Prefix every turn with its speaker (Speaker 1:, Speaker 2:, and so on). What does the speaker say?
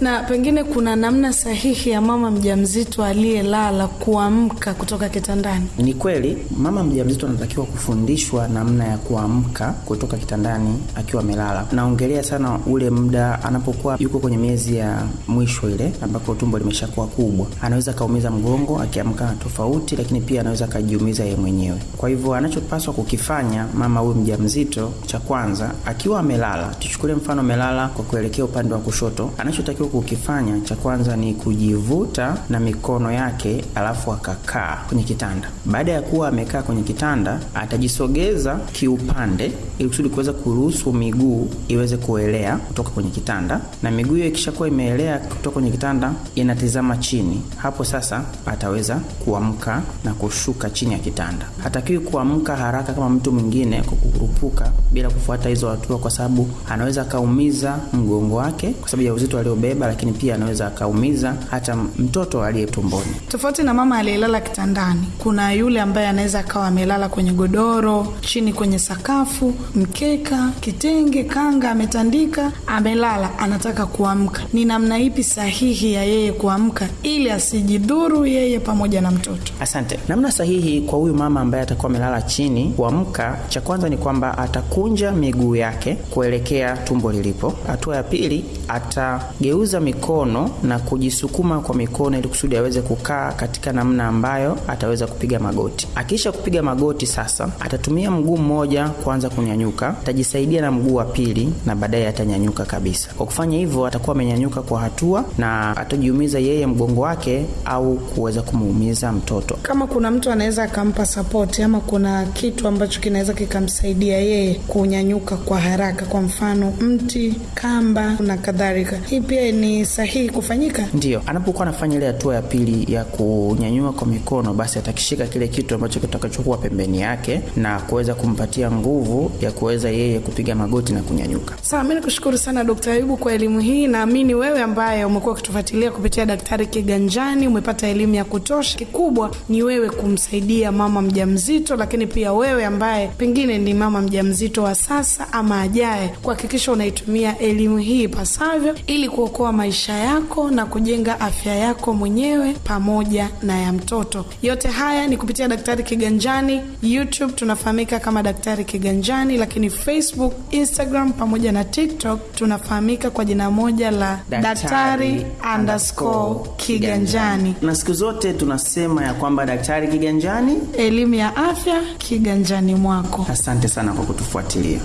Speaker 1: Na pengine kuna namna sahihi ya mama mjamzito aliyelala kuamka kutoka kitandani?
Speaker 2: Ni kweli mama mjamzito anatakiwa kufundishwa namna ya kuamka kutoka kitandani akiwa amelala. Naongelea sana ule muda anapokuwa yuko kwenye miezi ya mwisho ile ambapo tumbo limeshakuwa kubwa, anaweza akaumiza mgongo akiamka tofauti, lakini pia anaweza akajiumiza yeye mwenyewe. Kwa hivyo anachopaswa kukifanya mama huyu mjamzito, cha kwanza, akiwa amelala, tuchukulie mfano amelala kwa kuelekea upande wa kushoto, anachotakiwa kukifanya cha kwanza ni kujivuta na mikono yake, alafu akakaa kwenye kitanda. Baada ya kuwa amekaa kwenye kitanda, atajisogeza kiupande ili kusudi kuweza kuruhusu miguu iweze kuelea kutoka kwenye kitanda, na miguu hiyo ikishakuwa imeelea kutoka kwenye kitanda inatizama chini. Hapo sasa ataweza kuamka na kushuka chini ya kitanda. Hatakiwi kuamka haraka kama mtu mwingine kwa kukurupuka bila kufuata hizo hatua, kwa sababu anaweza akaumiza mgongo wake kwa sababu ya uzito aliobeba, lakini pia anaweza akaumiza hata mtoto aliye tumboni.
Speaker 1: Tofauti na mama aliyelala kitandani, kuna yule ambaye anaweza akawa amelala kwenye godoro, chini kwenye sakafu, mkeka, kitenge, kanga, ametandika, amelala, anataka kuamka. Ni namna ipi sahihi ya yeye kuamka ili asijidhuru yeye pamoja na mtoto?
Speaker 2: Asante. Namna sahihi kwa huyu mama ambaye atakuwa amelala chini kuamka, cha kwanza ni kwamba atakunja miguu yake kuelekea tumbo lilipo. Hatua ya pili, atageuza mikono na kujisukuma kwa mikono ili kusudi aweze kukaa katika namna ambayo ataweza kupiga magoti. Akiisha kupiga magoti, sasa atatumia mguu mmoja kuanza kunyanyuka, atajisaidia na mguu wa pili na baadaye atanyanyuka kabisa. Kwa kufanya hivyo, atakuwa amenyanyuka kwa hatua na atajiumiza yeye mgongo wake au kuweza kumuumiza mtoto.
Speaker 1: Kama kuna mtu anaweza akampa sapoti ama kuna kitu ambacho kinaweza kikamsaidia yeye kunyanyuka kwa haraka, kwa mfano mti, kamba na kadhalika, hii pia ni sahihi kufanyika?
Speaker 2: Ndio, anapokuwa anafanya ile hatua ya pili ya kunyanyua kwa mikono, basi atakishika kile kitu ambacho kitakachokuwa pembeni yake na kuweza kumpatia nguvu ya kuweza yeye kupiga magoti na kunyanyuka.
Speaker 1: Sawa, mi nakushukuru sana Dkt. Ayubu kwa elimu hii. Naamini wewe ambaye umekuwa ukitufuatilia kupitia Daktari Kiganjani umepata elimu ya kutosha. Kikubwa ni wewe kumsaidia mama mjamzito, lakini pia wewe ambaye pengine ni mama mjamzito wa sasa ama ajaye, kuhakikisha unaitumia elimu hii ipasavyo ili kuokoa maisha yako na kujenga afya yako mwenyewe pamoja na ya mtoto. Yote haya ni kupitia Daktari Kiganjani. YouTube tunafahamika kama Daktari Kiganjani, lakini Facebook, Instagram pamoja na TikTok tunafahamika kwa jina moja la Daktari underscore Kiganjani.
Speaker 2: Na siku zote tunasema ya kwamba Daktari Kiganjani.
Speaker 1: Elimu ya afya kiganjani mwako.
Speaker 2: Asante sana kwa kutufuatilia.